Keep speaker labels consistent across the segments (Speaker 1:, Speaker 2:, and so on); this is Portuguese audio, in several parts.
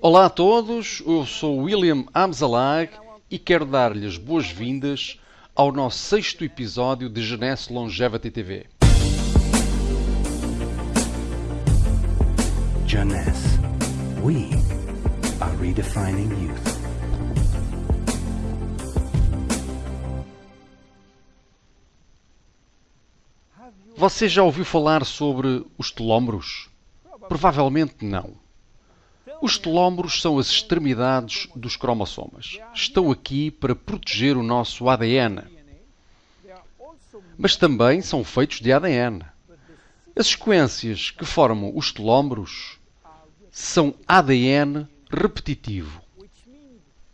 Speaker 1: Olá a todos, eu sou William Amzalag e quero dar-lhes boas-vindas ao nosso sexto episódio de Genesse Longevity TV.
Speaker 2: Jeunesse. We are redefining youth.
Speaker 1: Você já ouviu falar sobre os telómeros? Provavelmente não. Os telómeros são as extremidades dos cromossomas. Estão aqui para proteger o nosso ADN. Mas também são feitos de ADN. As sequências que formam os telómeros são ADN repetitivo,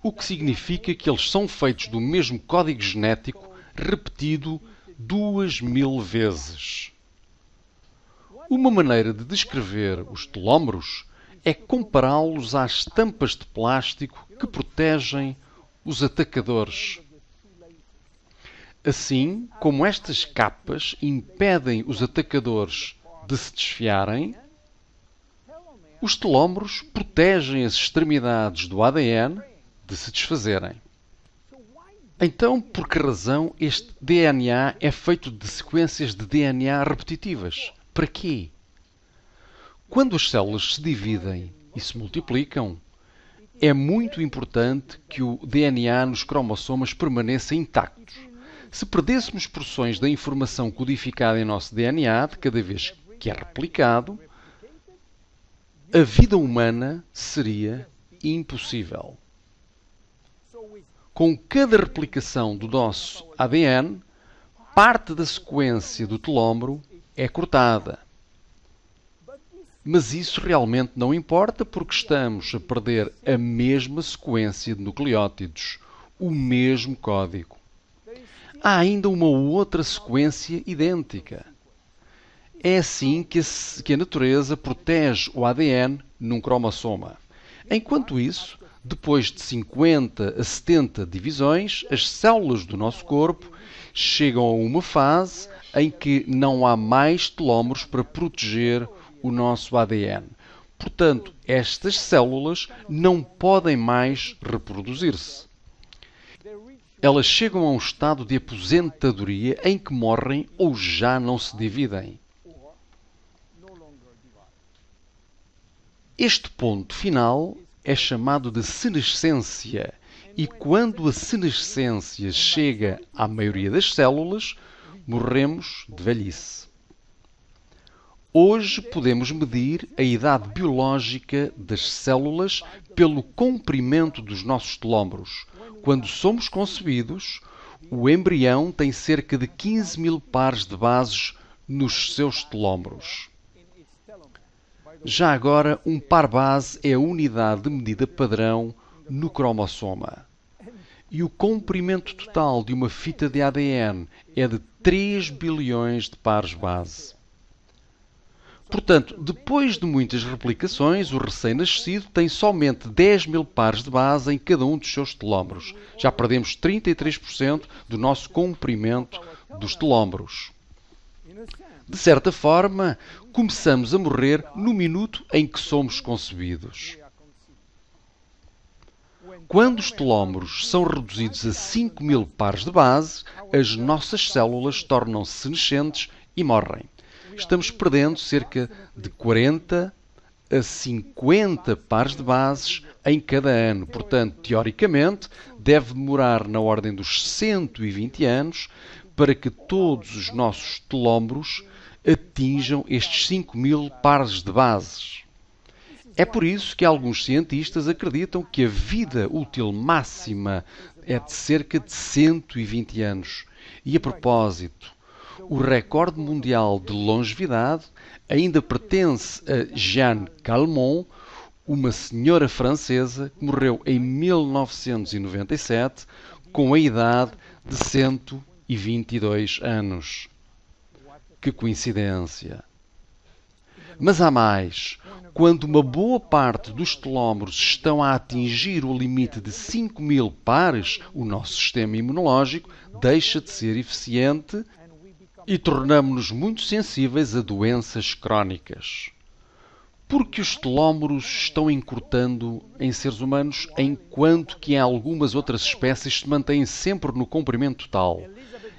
Speaker 1: o que significa que eles são feitos do mesmo código genético repetido duas mil vezes. Uma maneira de descrever os telómeros é compará-los às tampas de plástico que protegem os atacadores. Assim como estas capas impedem os atacadores de se desfiarem, os telómeros protegem as extremidades do ADN de se desfazerem. Então, por que razão este DNA é feito de sequências de DNA repetitivas? Para quê? Quando as células se dividem e se multiplicam, é muito importante que o DNA nos cromossomas permaneça intacto. Se perdêssemos porções da informação codificada em nosso DNA de cada vez que é replicado, a vida humana seria impossível. Com cada replicação do nosso ADN, parte da sequência do telómero é cortada. Mas isso realmente não importa porque estamos a perder a mesma sequência de nucleótidos, o mesmo código. Há ainda uma outra sequência idêntica. É assim que a, natureza protege o ADN num cromossoma. Enquanto isso, depois de 50 a 70 divisões, as células do nosso corpo chegam a uma fase em que não há mais telómeros para proteger o nosso ADN. Portanto, estas células não podem mais reproduzir-se. Elas chegam a um estado de aposentadoria em que morrem ou já não se dividem. Este ponto final é chamado de senescência e quando a senescência chega à maioria das células, morremos de velhice. Hoje podemos medir a idade biológica das células pelo comprimento dos nossos telómeros. Quando somos concebidos, o embrião tem cerca de 15 mil pares de bases nos seus telómeros. Já agora, um par base é a unidade de medida padrão no cromossoma. E o comprimento total de uma fita de ADN é de 3 bilhões de pares base. Portanto, depois de muitas replicações, o recém-nascido tem somente 10 mil pares de base em cada um dos seus telómeros. Já perdemos 33% do nosso comprimento dos telómeros. De certa forma, começamos a morrer no minuto em que somos concebidos. Quando os telómeros são reduzidos a 5 mil pares de base, as nossas células tornam-se senescentes e morrem. Estamos perdendo cerca de 40 a 50 pares de bases em cada ano. Portanto, teoricamente, deve demorar na ordem dos 120 anos para que todos os nossos telómeros atinjam estes 5 mil pares de bases. É por isso que alguns cientistas acreditam que a vida útil máxima é de cerca de 120 anos. E a propósito, o recorde mundial de longevidade ainda pertence a Jeanne Calment, uma senhora francesa que morreu em 1997 com a idade de 122 anos. Que coincidência! Mas há mais. Quando uma boa parte dos telómeros estão a atingir o limite de 5 mil pares, o nosso sistema imunológico deixa de ser eficiente e tornamos-nos muito sensíveis a doenças crónicas. Porque os telómeros estão encurtando em seres humanos, enquanto que em algumas outras espécies se mantêm sempre no comprimento total.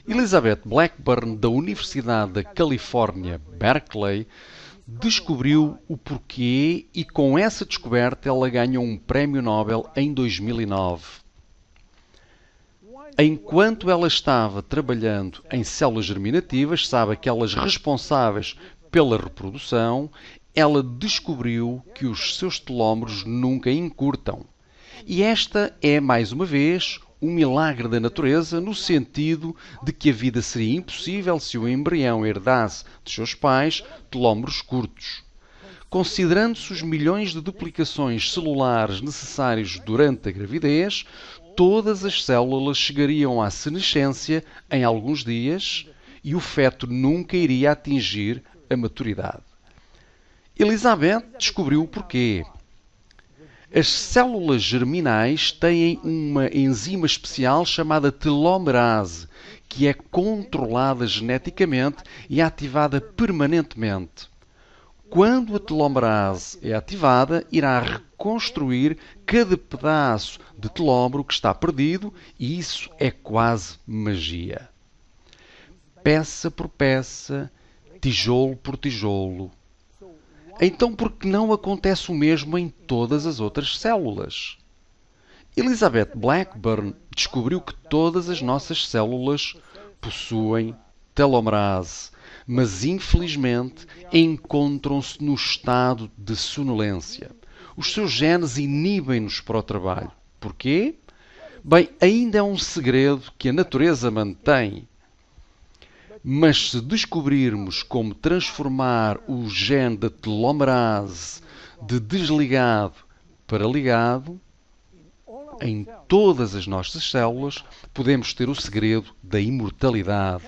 Speaker 1: Elizabeth Blackburn, da Universidade da Califórnia, Berkeley, descobriu o porquê e com essa descoberta ela ganhou um prémio Nobel em 2009. Enquanto ela estava trabalhando em células germinativas, sabe aquelas responsáveis pela reprodução, ela descobriu que os seus telómeros nunca encurtam. E esta é, mais uma vez, um milagre da natureza, no sentido de que a vida seria impossível se o embrião herdasse de seus pais telómeros curtos. Considerando-se os milhões de duplicações celulares necessários durante a gravidez, todas as células chegariam à senescência em alguns dias e o feto nunca iria atingir a maturidade. Elizabeth descobriu o porquê. As células germinais têm uma enzima especial chamada telomerase, que é controlada geneticamente e ativada permanentemente. Quando a telomerase é ativada, irá reconstruir cada pedaço de telómero que está perdido e isso é quase magia. Peça por peça, tijolo por tijolo. Então, por que não acontece o mesmo em todas as outras células? Elizabeth Blackburn descobriu que todas as nossas células possuem telomerase, mas infelizmente encontram-se no estado de sonolência. Os seus genes inibem-nos para o trabalho. Porquê? Bem, ainda é um segredo que a natureza mantém. Mas se descobrirmos como transformar o gene da telomerase de desligado para ligado, em todas as nossas células, podemos ter o segredo da imortalidade.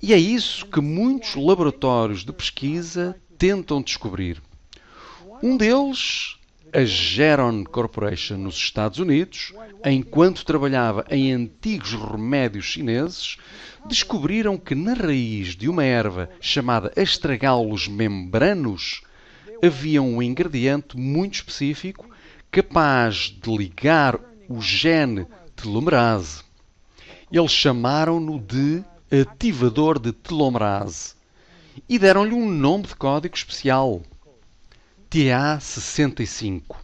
Speaker 1: E é isso que muitos laboratórios de pesquisa tentam descobrir. Um deles, a Geron Corporation nos Estados Unidos, enquanto trabalhava em antigos remédios chineses, descobriram que na raiz de uma erva chamada Astragalus membranos havia um ingrediente muito específico capaz de ligar o gene telomerase. Eles chamaram-no de ativador de telomerase e deram-lhe um nome de código especial, TA65.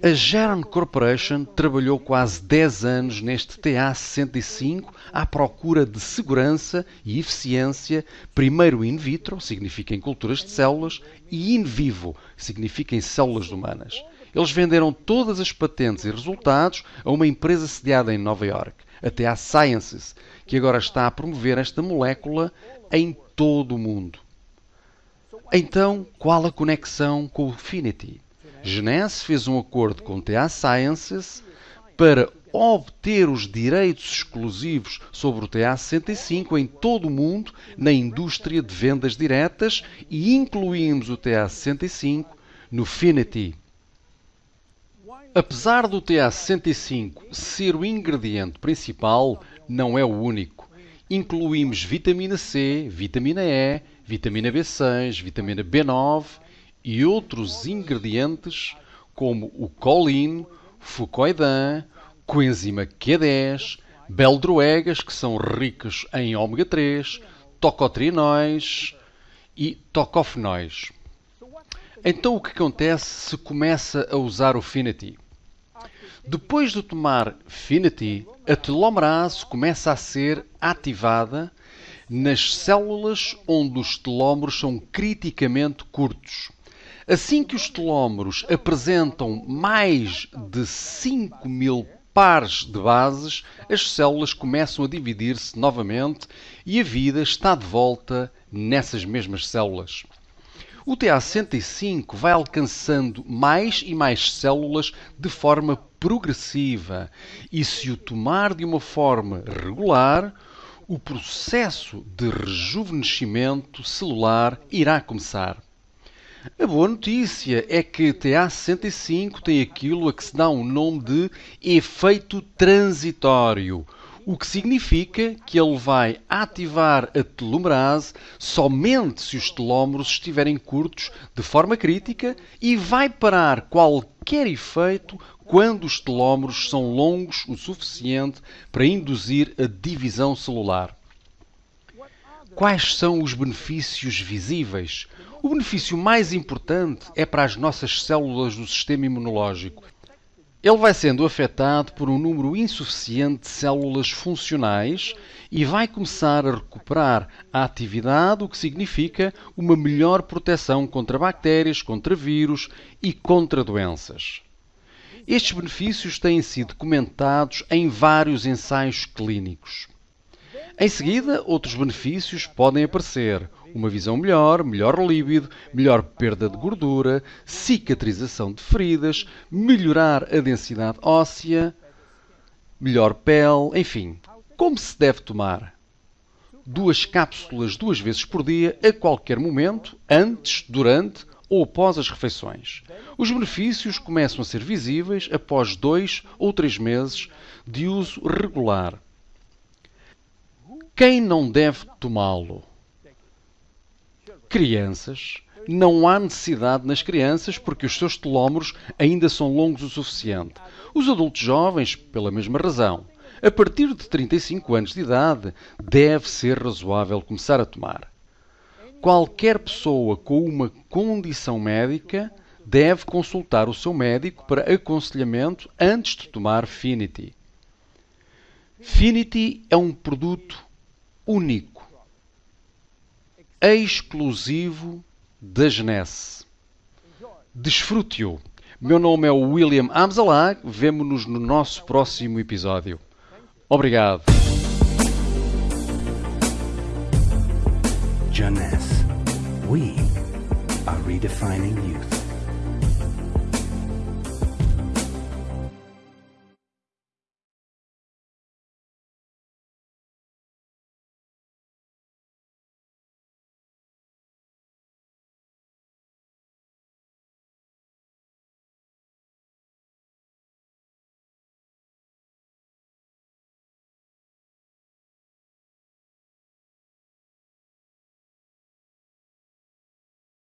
Speaker 1: A Geron Corporation trabalhou quase 10 anos neste TA65 à procura de segurança e eficiência, primeiro in vitro, significa em culturas de células, e in vivo, significa em células humanas. Eles venderam todas as patentes e resultados a uma empresa sediada em Nova York, a TA Sciences, que agora está a promover esta molécula em todo o mundo. Então, qual a conexão com o Finity? Genese fez um acordo com TA Sciences para obter os direitos exclusivos sobre o TA65 em todo o mundo na indústria de vendas diretas e incluímos o TA65 no Finity. Apesar do TA65 ser o ingrediente principal, não é o único. Incluímos vitamina C, vitamina E, vitamina B6, vitamina B9 e outros ingredientes como o colin, fucoidan, coenzima Q10, beldroegas, que são ricos em ômega 3, tocotrienóis e tocofenóis. Então o que acontece se começa a usar o Finity? Depois de tomar Finity, a telomerase começa a ser ativada nas células onde os telómeros são criticamente curtos. Assim que os telómeros apresentam mais de 5 mil pares de bases, as células começam a dividir-se novamente e a vida está de volta nessas mesmas células. O TA65 vai alcançando mais e mais células de forma progressiva e, se o tomar de uma forma regular, o processo de rejuvenescimento celular irá começar. A boa notícia é que TA65 tem aquilo a que se dá um nome de efeito transitório. O que significa que ele vai ativar a telomerase somente se os telómeros estiverem curtos de forma crítica e vai parar qualquer efeito quando os telómeros são longos o suficiente para induzir a divisão celular. Quais são os benefícios visíveis? O benefício mais importante é para as nossas células do sistema imunológico. Ele vai sendo afetado por um número insuficiente de células funcionais e vai começar a recuperar a atividade, o que significa uma melhor proteção contra bactérias, contra vírus e contra doenças. Estes benefícios têm sido comentados em vários ensaios clínicos. Em seguida, outros benefícios podem aparecer. Uma visão melhor, melhor líbido, melhor perda de gordura, cicatrização de feridas, melhorar a densidade óssea, melhor pele, enfim. Como se deve tomar? Duas cápsulas duas vezes por dia, a qualquer momento, antes, durante ou após as refeições. Os benefícios começam a ser visíveis após dois ou três meses de uso regular. Quem não deve tomá-lo? Crianças. Não há necessidade nas crianças porque os seus telómeros ainda são longos o suficiente. Os adultos jovens, pela mesma razão. A partir de 35 anos de idade, deve ser razoável começar a tomar. Qualquer pessoa com uma condição médica deve consultar o seu médico para aconselhamento antes de tomar Finity. Finity é um produto único, exclusivo da Genesse. Desfrute-o. Meu nome é William Amzalag. Vemo-nos no nosso próximo episódio. Obrigado.
Speaker 2: We are redefining youth.